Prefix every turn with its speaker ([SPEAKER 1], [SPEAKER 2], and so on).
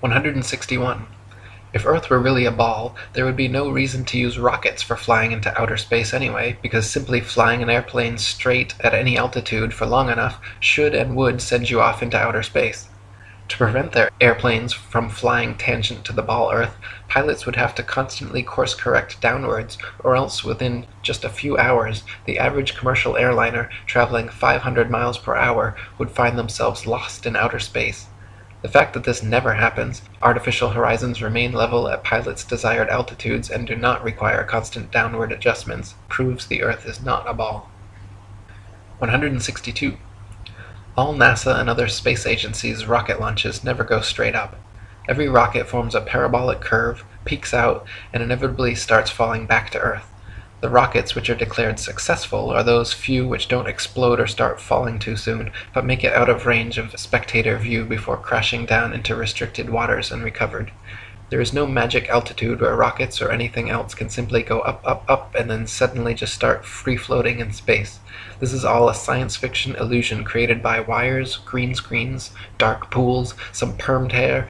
[SPEAKER 1] 161. If Earth were really a ball, there would be no reason to use rockets for flying into outer space anyway, because simply flying an airplane straight at any altitude for long enough should and would send you off into outer space. To prevent their airplanes from flying tangent to the ball Earth, pilots would have to constantly course correct downwards, or else within just a few hours the average commercial airliner traveling 500 miles per hour would find themselves lost in outer space. The fact that this never happens, artificial horizons remain level at pilots' desired altitudes and do not require constant downward adjustments, proves the Earth is not a ball. 162. All NASA and other space agencies' rocket launches never go straight up. Every rocket forms a parabolic curve, peaks out, and inevitably starts falling back to Earth. The rockets which are declared successful are those few which don't explode or start falling too soon, but make it out of range of spectator view before crashing down into restricted waters and recovered. There is no magic altitude where rockets or anything else can simply go up, up, up, and then suddenly just start free floating in space. This is all a science fiction illusion created by wires, green screens, dark pools, some permed hair,